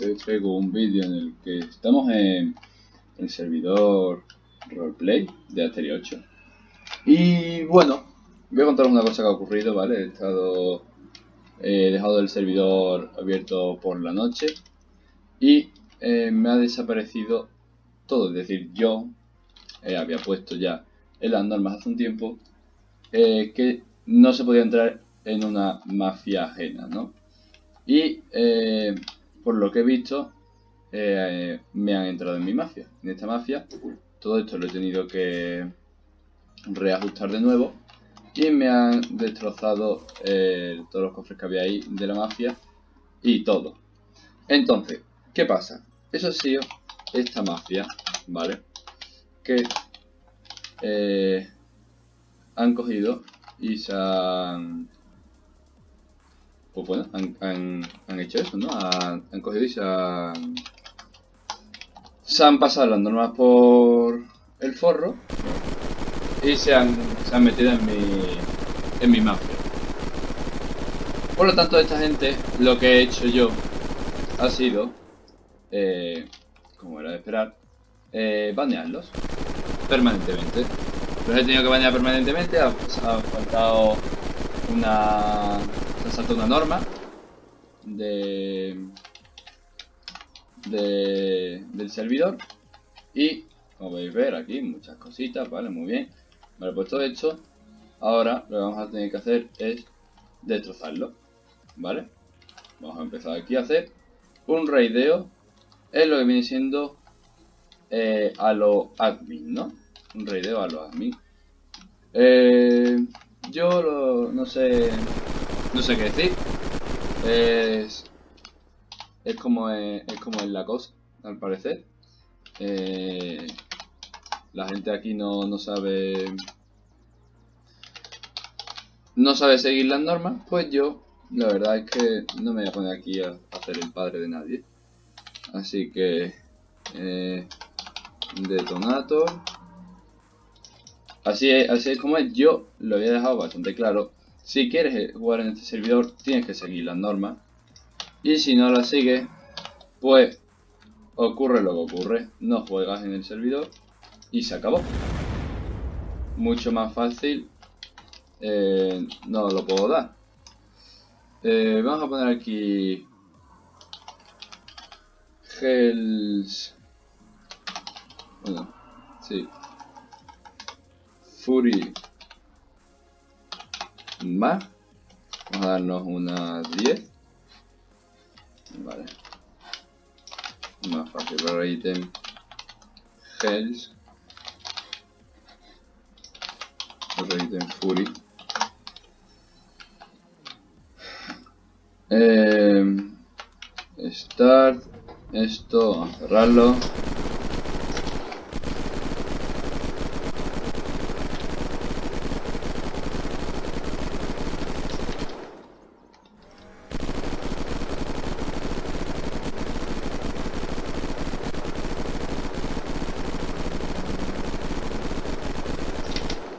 Hoy traigo un vídeo en el que estamos en el servidor roleplay de Asteria 8 y bueno, voy a contaros una cosa que ha ocurrido, ¿vale? He estado he dejado el servidor abierto por la noche y eh, me ha desaparecido todo, es decir, yo eh, había puesto ya las normas hace un tiempo eh, que no se podía entrar en una mafia ajena, ¿no? Y eh, por lo que he visto, eh, me han entrado en mi mafia. En esta mafia, todo esto lo he tenido que reajustar de nuevo. Y me han destrozado eh, todos los cofres que había ahí de la mafia y todo. Entonces, ¿qué pasa? Eso ha sido esta mafia, ¿vale? Que han cogido y se han pues bueno, han, hecho eso, ¿no? Han, cogido y se han, se han pasado las normas por el forro y se han, se han metido en mi, en mi mafia. Por lo tanto, esta gente, lo que he hecho yo ha sido, eh, como era de esperar, eh, banearlos permanentemente. Los he tenido que banear permanentemente, ha faltado una salta una norma de, del servidor. Y como podéis ver aquí muchas cositas, vale, muy bien. Vale, pues todo esto ahora lo que vamos a tener que hacer es destrozarlo vale vamos a empezar aquí a hacer un raideo es lo que viene siendo eh, a lo admin, ¿no? un raideo a lo admin. Eh, yo no sé no sé qué decir. Es, es como es, como en la cosa, al parecer. Eh, la gente aquí no, no sabe no sabe seguir las normas, pues yo la verdad es que no me voy a poner aquí a, hacer el padre de nadie. Así que eh, detonator. Así es, así es como es. Yo lo había dejado bastante claro si quieres jugar en este servidor, tienes que seguir las normas. Y si no las sigues, pues ocurre lo que ocurre. No juegas en el servidor y se acabó. Mucho más fácil. Eh, no lo puedo dar. Eh, vamos a poner aquí... Hells... Bueno, sí. Fury más. Vamos a darnos unas 10. Vale. Más fácil para ítem. Hells. Otro ítem Fury. Eh, start. Esto, a cerrarlo.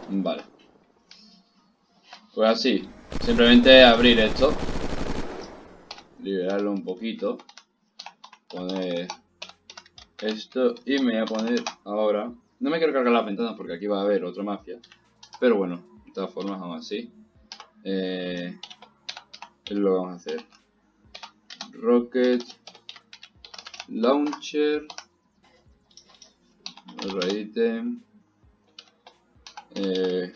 Vale. Pues así. Simplemente abrir esto. Liberarlo un poquito. Poner esto. Y me voy a poner ahora... No me quiero cargar las ventanas porque aquí va a haber otra mafia. Pero bueno, de todas formas, aún así. Eh, es lo que vamos a hacer. Rocket. Launcher. Otro ítem. Eh,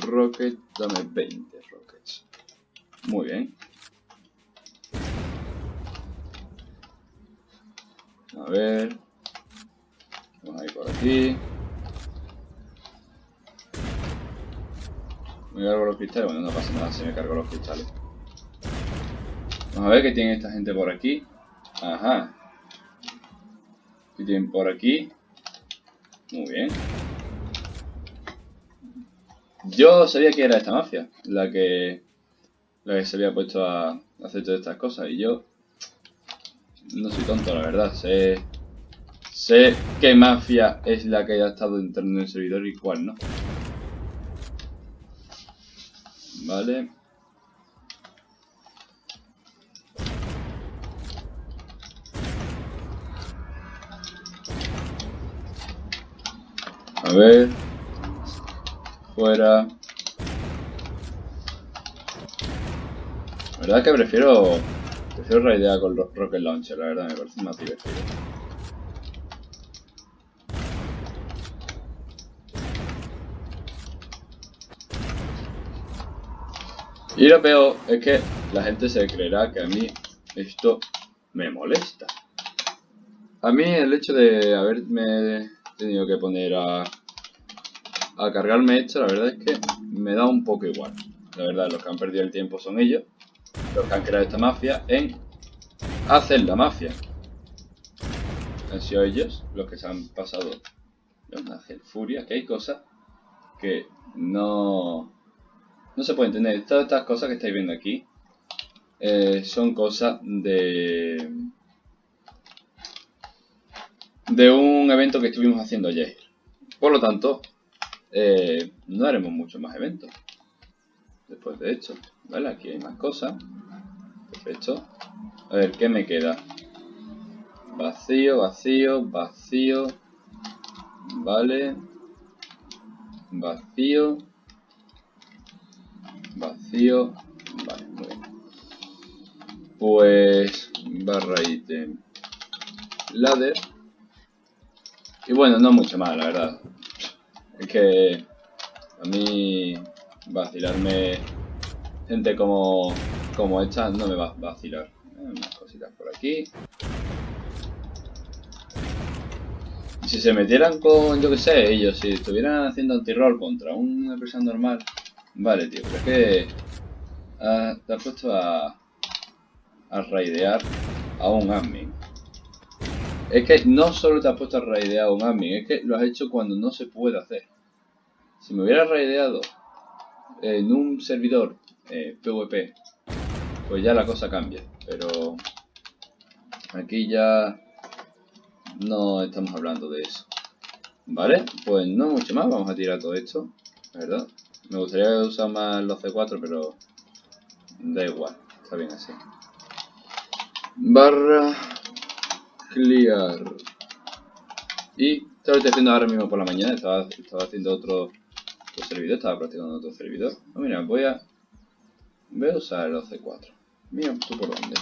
rocket, dame 20 rockets. Muy bien. A ver. Vamos a ir por aquí. Me cargo los cristales. Bueno, no pasa nada si me cargo los cristales. Vamos a ver qué tiene esta gente por aquí. Ajá. ¿Qué tienen por aquí? Muy bien. Yo sabía que era esta mafia la que, la que se había puesto a hacer todas estas cosas. Y yo no soy tonto, la verdad. Sé, sé qué mafia es la que ha estado entrando en el servidor y cuál no. Vale. A ver... Fuera. La verdad que prefiero... Prefiero raidear con Rocket Launcher, la verdad, me parece más divertido. Y lo peor es que la gente se creerá que a mí esto me molesta. A mí el hecho de haberme tenido que poner a, a cargarme esto, la verdad es que me da un poco igual. La verdad, los que han perdido el tiempo son ellos, los que han creado esta mafia, en hacer la mafia. Han sido ellos los que se han pasado de una furia, que hay cosas que no no se puede entender. Todas estas cosas que estáis viendo aquí eh, son cosas de de un evento que estuvimos haciendo ayer. Por lo tanto, eh, no haremos muchos más eventos. Después de esto, ¿vale? Aquí hay más cosas. Perfecto. A ver, ¿qué me queda? Vacío, vacío, vacío. Vale. Vacío vacío. Vale, muy bien. Pues barra ítem ladder. Y bueno, no mucho más, la verdad. Es que a mí vacilarme gente como, como esta no me va a vacilar. Eh, unas cositas por aquí. si se metieran con, yo que sé, ellos, si estuvieran haciendo anti-roll contra una persona normal, Vale, tío, pero es que ah, te has puesto a, a raidear a un admin. Es que no solo te has puesto a raidear a un admin, es que lo has hecho cuando no se puede hacer. Si me hubiera raideado en un servidor eh, PvP, pues ya la cosa cambia. Pero aquí ya no estamos hablando de eso. Vale, pues no mucho más, vamos a tirar todo esto, ¿verdad? Me gustaría usar más los C4, pero da igual, está bien así. Barra clear. Y estaba haciendo ahora mismo por la mañana, estaba, haciendo otro, servidor, estaba practicando otro servidor. Oh, mira, voy a, voy a usar los C4. Mira, tú por dónde.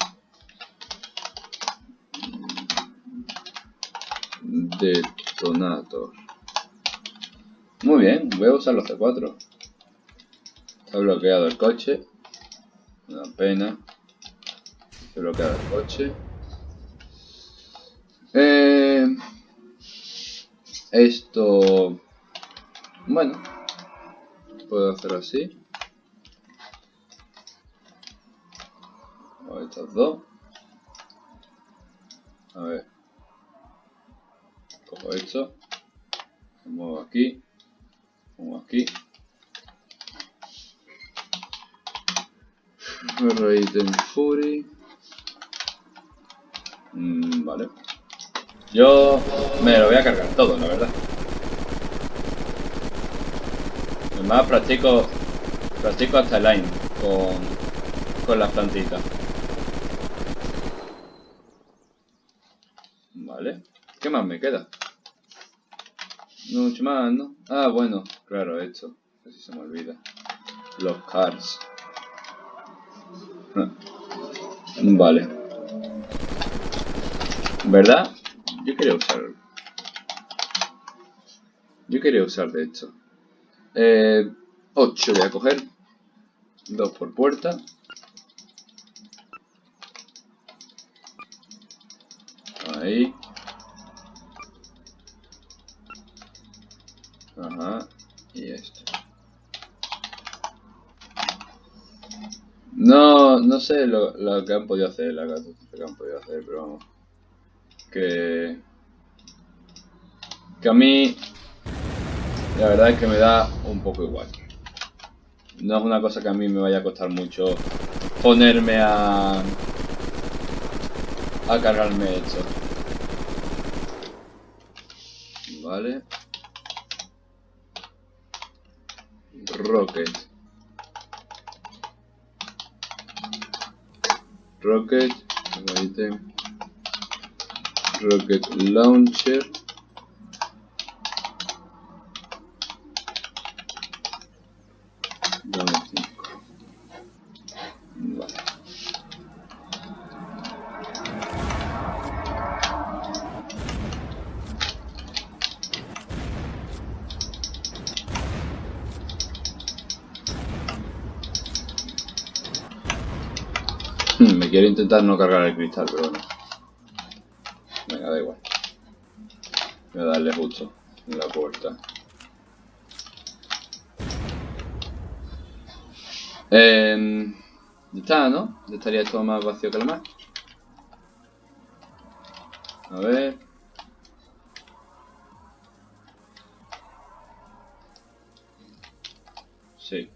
Detonator. Muy bien, voy a usar los C4. Está bloqueado el coche. Una pena. Está bloqueado el coche. Eh, esto... Bueno. Puedo hacer así. O estos dos. A ver. Cojo esto. Me muevo aquí. Muevo aquí. Raiden Fury. Mm, vale. Yo me lo voy a cargar todo, la verdad. Además practico practico hasta el line con, con las plantitas. Vale. ¿Qué más me queda? No mucho más, ¿no? Ah, bueno, claro, esto. Así se me olvida. Los cars. Vale. ¿Verdad? Yo quería usar... Yo quería usar de hecho. Eh, 8 voy a coger. 2 por puerta. Ahí. Ajá. Y esto. No, no sé lo, lo, que han podido hacer, la que han podido hacer, pero vamos. Que... Que a mí... La verdad es que me da un poco igual. No es una cosa que a mí me vaya a costar mucho ponerme a... A cargarme esto. Vale. Rocket. Rocket, Rocket Launcher. Intentar no cargar el cristal, pero bueno. Venga, da igual. Voy a darle justo en la puerta. Eh, ya está, ¿no? Ya estaría esto más vacío que el mar. A ver. Sí.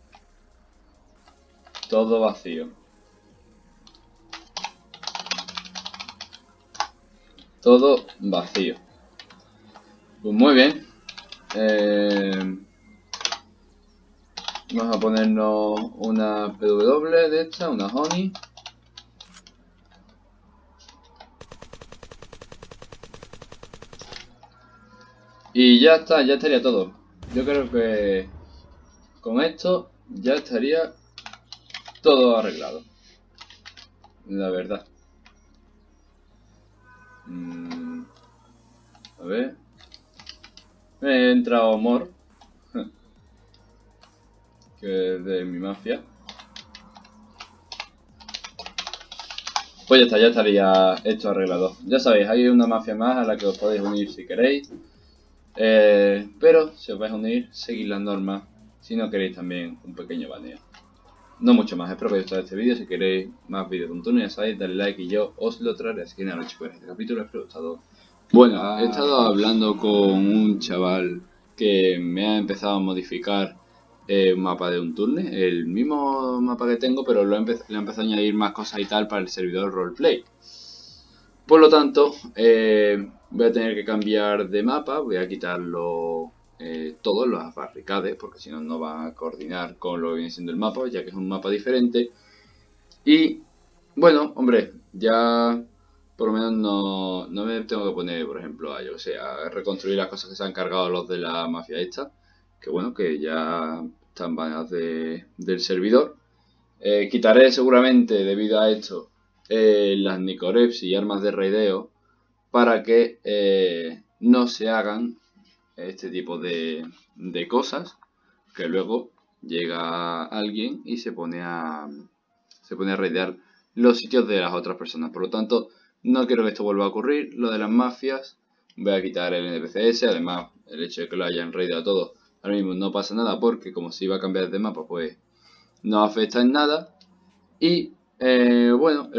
Todo vacío. Todo vacío. Pues muy bien. Eh, vamos a ponernos una PW de esta, una Honey. Y ya está, ya estaría todo. Yo creo que con esto ya estaría todo arreglado. La verdad. Mm, a ver. He entrado Mor. que es de mi mafia. Pues ya está, ya estaría esto arreglado. Ya sabéis, hay una mafia más a la que os podéis unir si queréis. Eh, pero si os vais a unir, seguid las normas. Si no queréis también un pequeño baneo. No mucho más, espero que os haya gustado este vídeo. Si queréis más vídeos de un turno, ya sabéis, dale like y yo os lo traeré. Así que nada, chicos, este capítulo espero que os haya gustado. Bueno, he estado hablando con un chaval que me ha empezado a modificar eh, un mapa de un turno, el mismo mapa que tengo, pero lo le he empezado a añadir más cosas y tal para el servidor roleplay. Por lo tanto, eh, voy a tener que cambiar de mapa, voy a quitarlo eh, todos los barricades, porque si no, no va a coordinar con lo que viene siendo el mapa, ya que es un mapa diferente. Y, bueno, hombre, ya por lo menos no, no me tengo que poner, por ejemplo, a, yo sé, a reconstruir las cosas que se han cargado los de la mafia esta, que bueno, que ya están baneadas de, del servidor. Eh, quitaré seguramente, debido a esto, eh, las Nicoreps y armas de raideo para que eh, no se hagan este tipo de, de, cosas que luego llega alguien y se pone a se pone a raidear los sitios de las otras personas. Por lo tanto, no quiero que esto vuelva a ocurrir. Lo de las mafias, voy a quitar el NPCS. Además, el hecho de que lo hayan raideado todo, ahora mismo no pasa nada porque como se iba a cambiar de mapa, pues no afecta en nada. Y eh, bueno,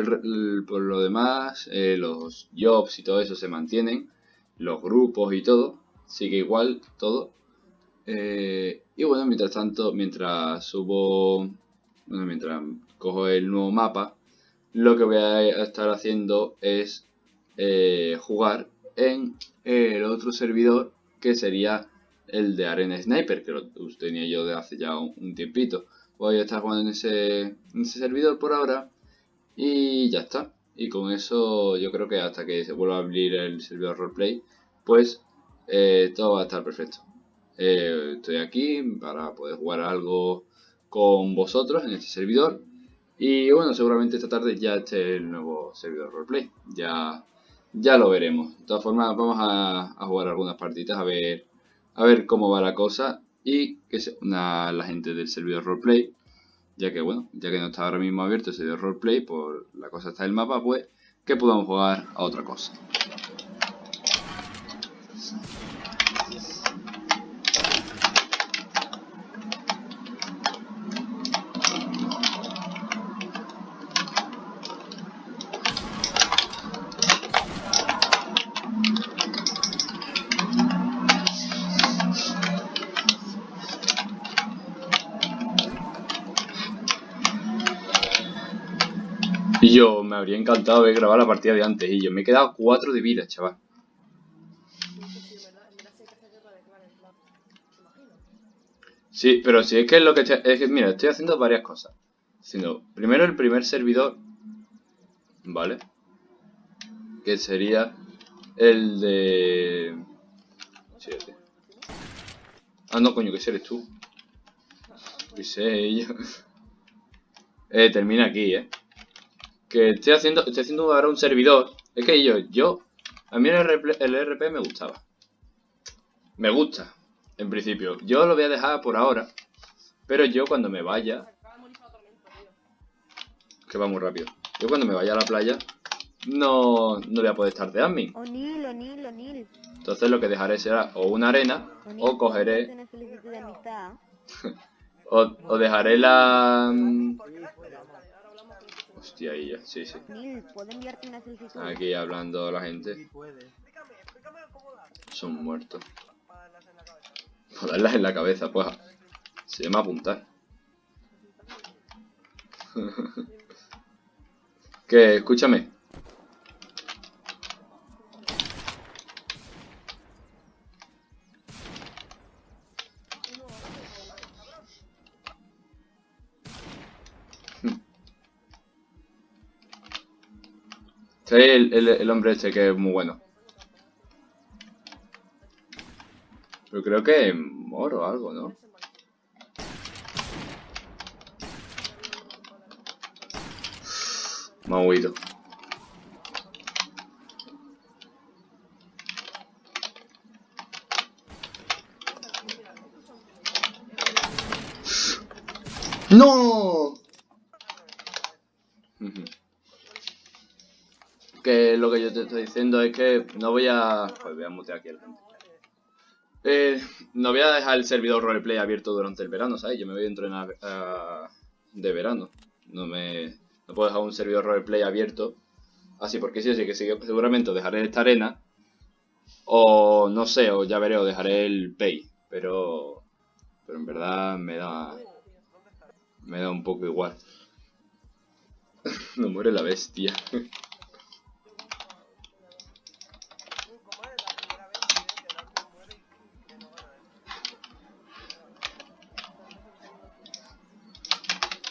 por lo demás, eh, los jobs y todo eso se mantienen, los grupos y todo, sigue igual todo. Eh, y bueno, mientras tanto, mientras subo, bueno, mientras cojo el nuevo mapa, lo que voy a estar haciendo es jugar en el otro servidor que sería el de Arena Sniper, que lo tenía yo de hace ya un, tiempito. Voy a estar jugando en ese, en ese servidor por ahora y ya está. Y con eso yo creo que hasta que se vuelva a abrir el servidor roleplay, pues eh, todo va a estar perfecto. Eh, estoy aquí para poder jugar algo con vosotros en este servidor. Y bueno, seguramente esta tarde ya esté el nuevo servidor roleplay. Ya, ya lo veremos. De todas formas, vamos a, jugar algunas partidas a ver, a ver cómo va la cosa. Y que se la gente del servidor roleplay ya que bueno, ya que no está ahora mismo abierto ese de roleplay, por la cosa está el mapa, pues que podamos jugar a otra cosa. Me habría encantado ver grabar la partida de antes y yo me he quedado 4 de vida, chaval. Sí, pero si es que es lo que es que mira, estoy haciendo varias cosas. Haciendo primero el primer servidor, ¿vale? Que sería el de Ah, no, coño, que eres tú. Que sé yo. Eh, termina aquí, eh que estoy haciendo, estoy haciendo ahora un servidor. Es que yo, yo, a mí el RP, el RP me gustaba. Me gusta, en principio. Yo lo voy a dejar por ahora. Pero yo cuando me vaya... Que va muy rápido. yo cuando me vaya a la playa no, no voy a poder estar de admin. O'Neill, O'Neill, O'Neill. Entonces lo que dejaré será o una arena o cogeré o, o dejaré la... Hostia, ahí ya, sí, sí. O'Neill, ¿puedo enviarte una solicitud? Aquí hablando la gente. Sí puede. Son muertos. Por darlas en la cabeza, pues. Se llama apuntar. que, escúchame. Sí, el, el, hombre este que es muy bueno. Pero creo que moro algo, ¿no? Ha huido. ¡No! Que lo que yo te estoy diciendo es que no voy a... Pues voy a mutear aquí a gente. Eh, no voy a dejar el servidor roleplay abierto durante el verano, ¿sabes? Yo me voy a entrenar ah, de verano. No me no puedo dejar un servidor roleplay abierto. Así porque sí, así que sí, seguramente dejaré esta arena. O no sé, o ya veré, o dejaré el pay. Pero. Pero en verdad me da. Me da un poco igual. no muere la bestia.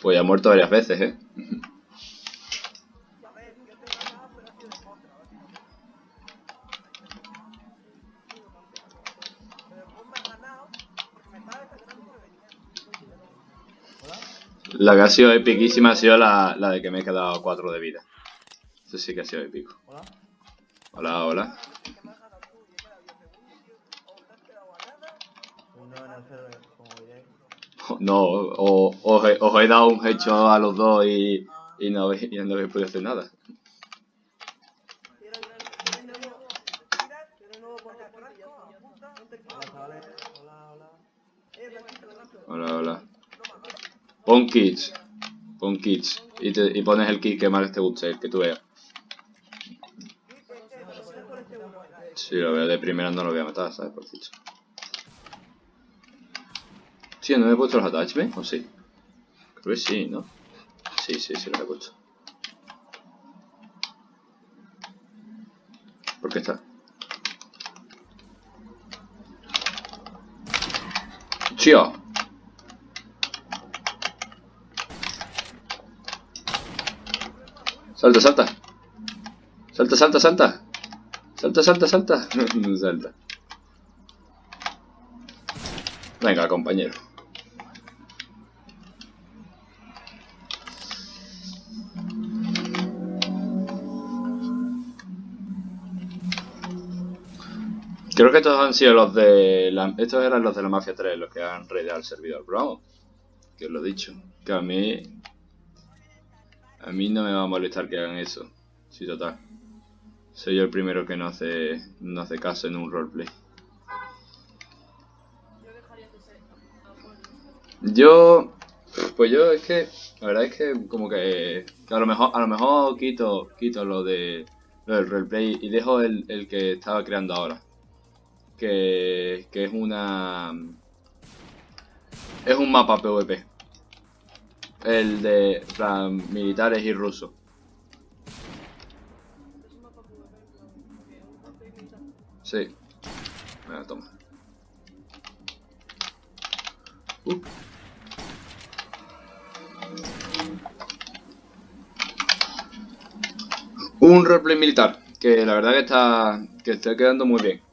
Pues ya ha muerto varias veces, ¿eh? La que ha sido epiquísima ha sido la, la de que me he quedado 4 de vida. Eso sí que ha sido épico. Hola. Hola, hola. Uno en el server, como diréis. No, os, he, os he dado un hecho a los dos y, y no habéis, y no habéis podido hacer nada. Hola. Hola. Pon kits. Pon kits. Y, te, y pones el kit que más te guste, el que tú veas. Si lo veo de primera no lo voy a matar, ¿sabes? Por cierto. Sí, ¿no me he puesto los attachments? ¿O sí? Creo que sí, ¿no? Sí, sí, sí los he puesto. ¿Por qué está? ¡Chío! Salta, salta. Salta, salta, salta. Salta, salta, salta. Salta. Venga, compañero. Creo que estos han sido los de la, estos eran los de la Mafia 3 los que han raideado el servidor, vamos, que os lo he dicho, que a mí a mí no me va a molestar que hagan eso. Sí, total. Soy yo el primero que no hace no hace caso en un roleplay. Yo pues yo es que la verdad es que como que, que a lo mejor a lo mejor quito quito lo de lo del roleplay y dejo el, el que estaba creando ahora. Que, que es una es un mapa PvP. El de militares y rusos. Sí. Toma. Uh. Un roleplay militar, que la verdad que está que está quedando muy bien.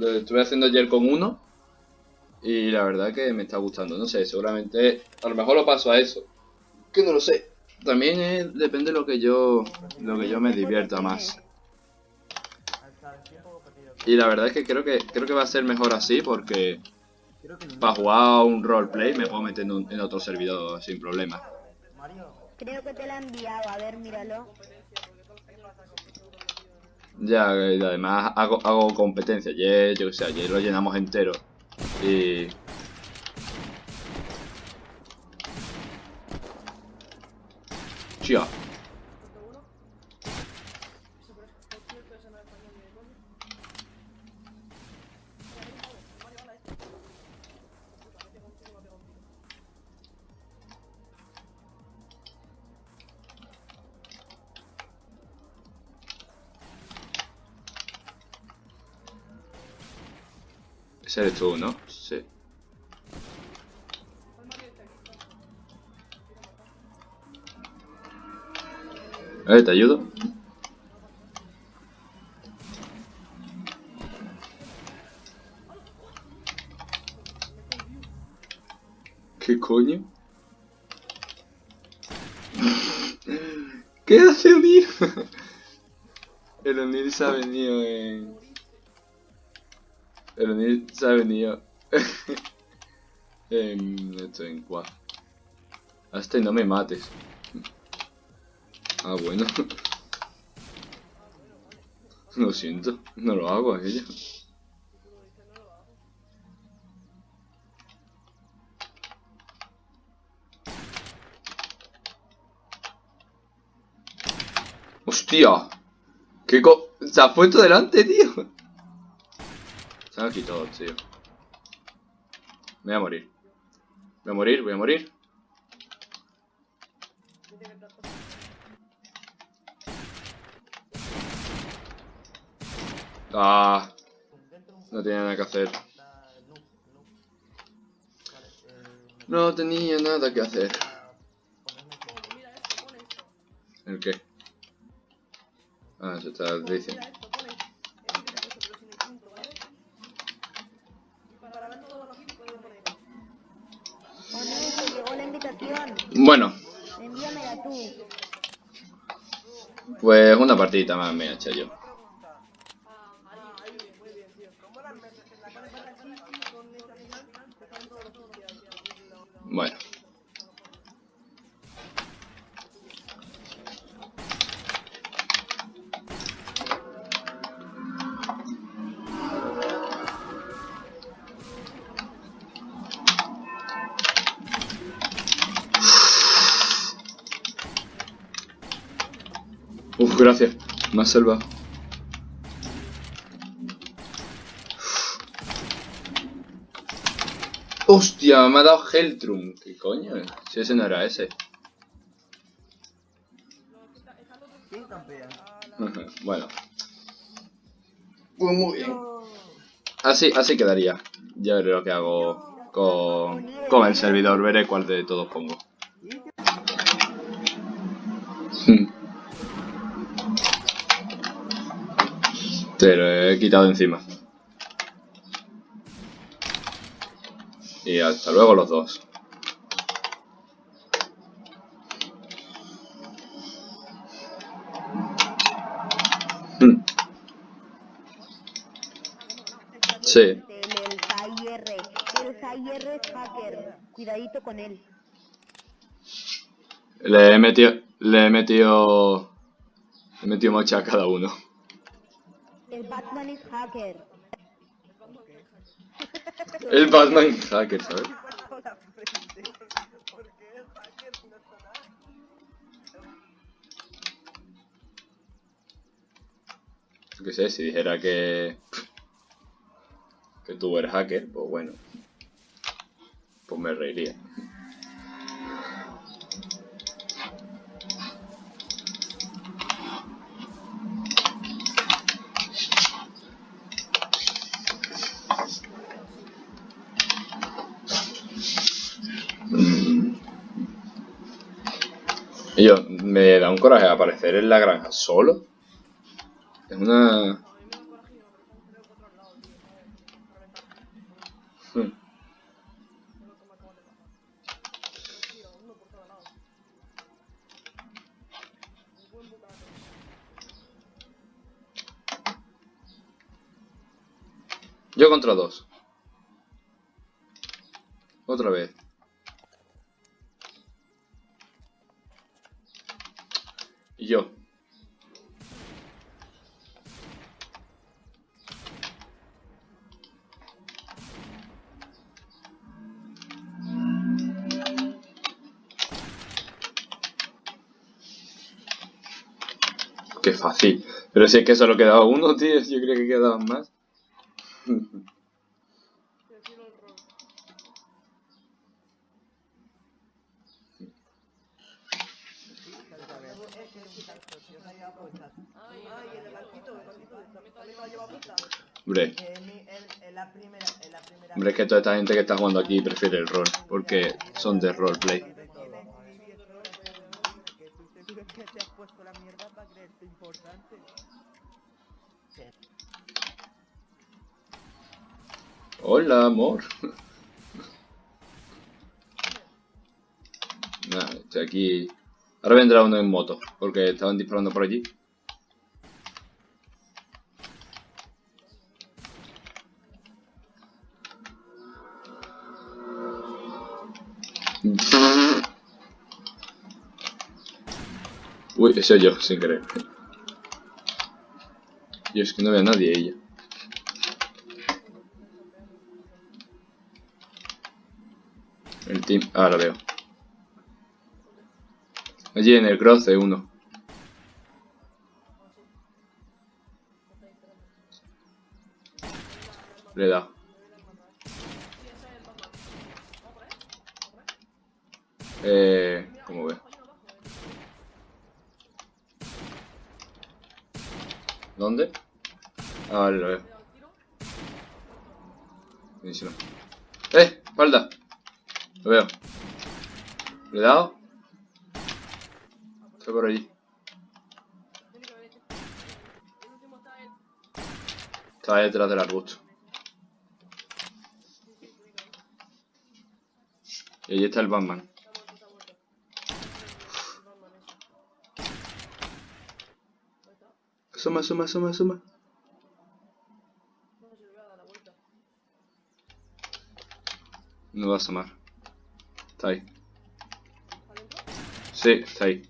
Lo estuve haciendo ayer con uno y la verdad que me está gustando. No sé, seguramente a lo mejor lo paso a eso. Que no lo sé. También depende de lo que yo lo que yo me divierta más. Y la verdad es que creo que creo que va a ser mejor así porque para jugar un roleplay me puedo meter en, en otro servidor sin problema. Creo que te la he enviado, a ver, míralo. Ya, y además hago, hago competencia. Ayer, yo que sé, ayer lo llenamos entero. Y. Tía. Ese eres tú, ¿no? Sí. A ver, ¿te ayudo? ¿Qué coño? ¿Qué hace O'Neill? El O'Neill se ha venido en... El O'Neill se ha venido en... Esto, en cuad. Hasta y no me mates. Ah, bueno. Lo siento, no lo hago aquello. ¡Hostia! ¿Qué co... Se ha puesto delante, tío. Aquí todos, tío. Me voy a morir. Voy a morir, voy a morir. Ah, no tenía nada que hacer. No tenía nada que hacer. ¿El qué? Ah, eso está diciendo. O'Neill, te llegó la invitación. Bueno, Envíamela tú. Pues una partidita más me he hecho yo. Gracias. Me has salvado. Hostia, me ha dado Heltrum. ¿Qué coño? Si ese no era ese. Bueno. Pues muy bien. Así, así quedaría. Ya veré lo que hago con, con el servidor. Veré cuál de todos pongo. Te lo he quitado encima. Y hasta luego los dos. Hmm. Sí. Cuidadito con él. Le he metido. Le he metido. Le he metido mocha a cada uno. El Batman es hacker. El Batman hacker, ¿sabes? Yo qué sé, si dijera que. que tú eres hacker, pues bueno. Pues me reiría. Coraje aparecer en la granja solo. Es una. Yo contra dos. Fácil. Pero si es que solo quedaba uno, tío. Yo creía que quedaban más. Hombre, hombre, es que toda esta gente que está jugando aquí prefiere el rol. Porque son de roleplay. Amor. Estoy aquí. Ahora vendrá uno en moto, porque estaban disparando por allí. Uy, ese yo, sin querer. Yo es que no veo a nadie ella. El team. Ah, lo veo. Allí en el cruce uno. Le da. Eh, ¿cómo ve? ¿Dónde? Ah, lo veo. ¡Eh! ¡Espalda! Lo veo. ¿Le he dado? Está por allí. Está detrás del arbusto. Y ahí está el Batman. Asoma, asoma, asoma, asoma. No va a asomar. Está ahí. Sí, está ahí.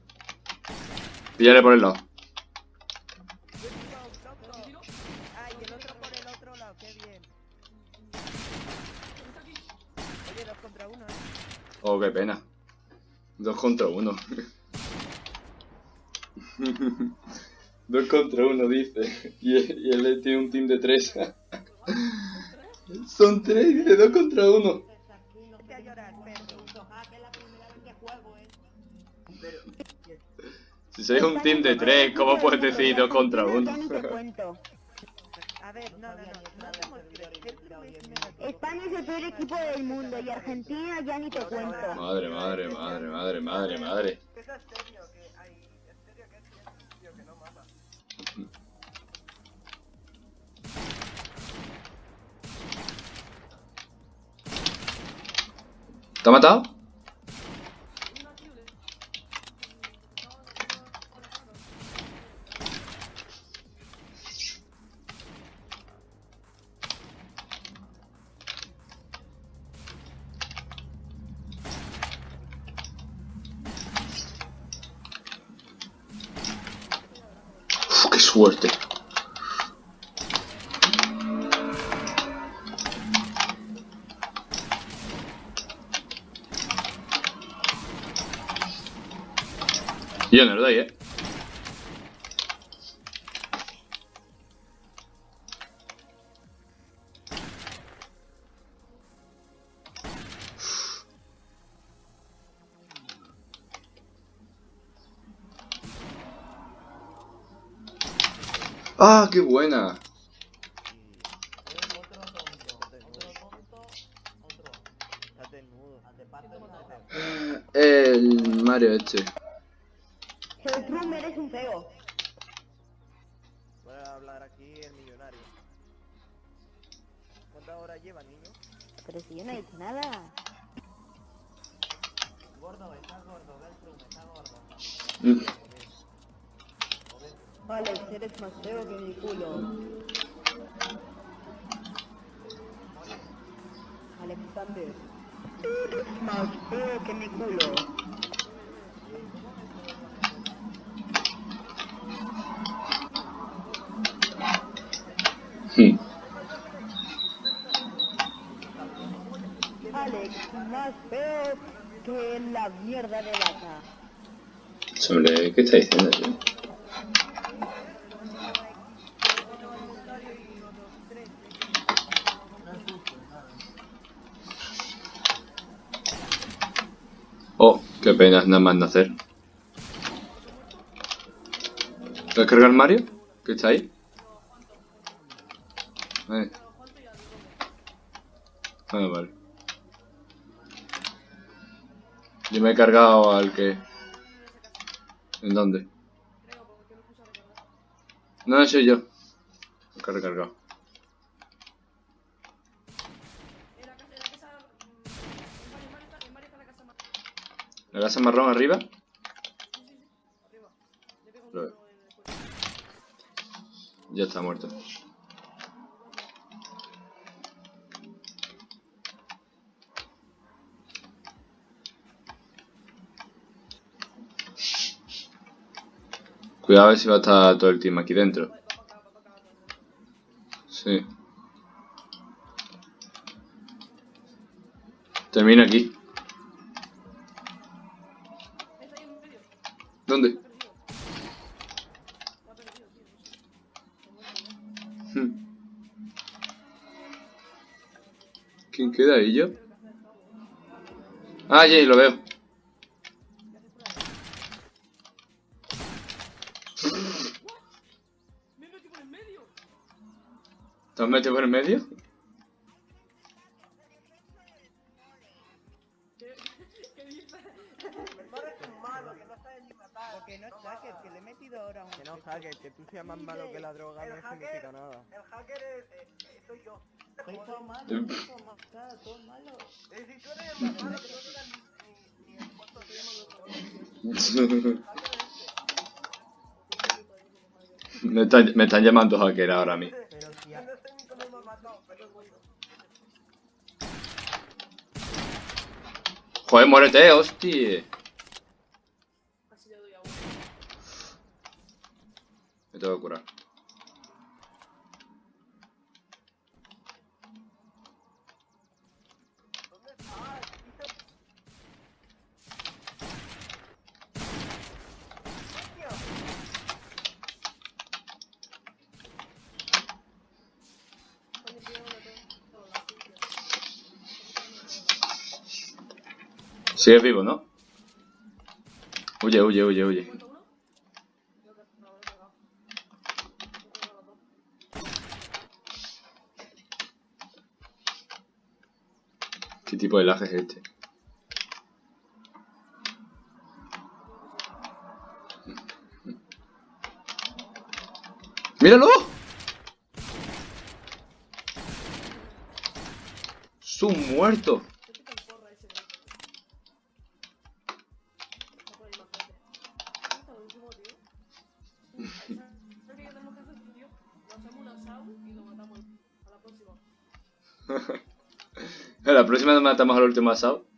Píllale por el lado. Oh, qué pena. Dos contra uno. Dos contra uno, dice. Y, y él tiene un team de tres. Son tres, dice dos contra uno. Sois un team de tres, ¿cómo puedes decir dos contra uno? Te cuento. A ver, no, no, no. No hacemos creer. ¿Qué te? España es el peor equipo del mundo y Argentina ya ni te cuento. Madre, madre, madre, madre, madre, madre. Que eso es Uf, ¡Qué suerte! Yo no lo doy, eh. Qué buena! Estás desnudo. El Mario este. Geltrum, eres un feo. Voy a hablar aquí el millonario. ¿Cuántas horas lleva, niño? Pero si yo no he dicho nada. Gordo, está gordo, Beltrum, está gordo. Alex, eres más feo que mi culo. Alexander, eres más feo que mi culo. Sí. Alex, más feo que la mierda de vaca. Sobre, ¿qué está diciendo? Tío? Pena, nada más nacer. ¿Puedes cargar Mario? ¿Qué está ahí? Eh. Ah, vale. Yo me he cargado al que... ¿En dónde? No, soy yo. Que he recargado. ¿La casa marrón arriba? Ya está muerto. Cuidado a ver si va a estar todo el team aquí dentro. Sí. Termina aquí. ¿Dónde? Hmm. ¿Quién queda ahí yo? Ah, ya, lo veo. ¿Te has metido por el medio? Porque no es hacker, que le he metido ahora un... Que no, hacker, que tú seas más malo que la droga no significa nada. El hacker es, eh, soy yo. Soy todo malo, soy todo malo, claro, todo malo. Eh, si tú eres el más malo, que no digas ni, ni, ni el cuarto se llama me, están, me están llamando hacker ahora a mí. Pero si. Joder, muérete, hostia. Me tengo que curar. Sigues vivo, ¿no? Huye, huye, huye, huye. ¿Qué tipo de lag es este? ¡Míralo! ¡Es un muerto! La próxima matamos al último asado.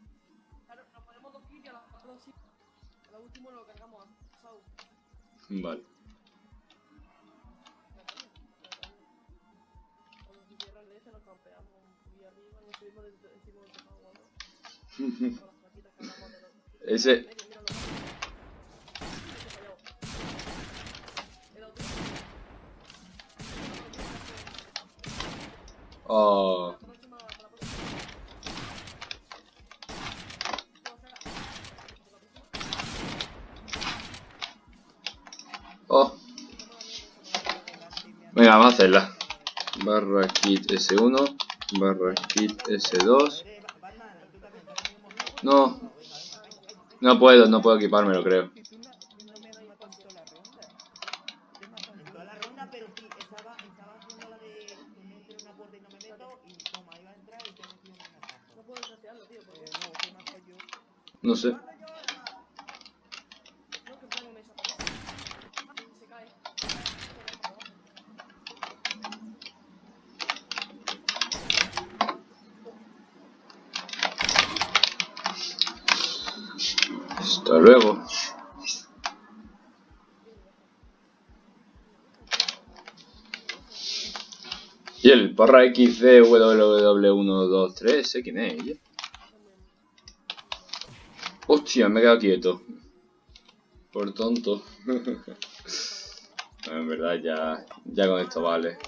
Vamos a hacerla. Barra kit S1, barra kit S2. No. No puedo, no puedo equipármelo, creo. No, no me has matado en toda la ronda. Te he matado en Toda la ronda, pero sí, estaba, estaba haciendo la de que me entre en una puerta y no me meto, y toma, iba a entrar y te metí en una casa. No puedo desafiarlo, tío. Eh, no, que me mato yo. No sé. Hasta luego. Porra XCWW123, ¿sé quién es ella? Hostia, me he quedado quieto. Por tonto. En verdad ya, ya con esto vale.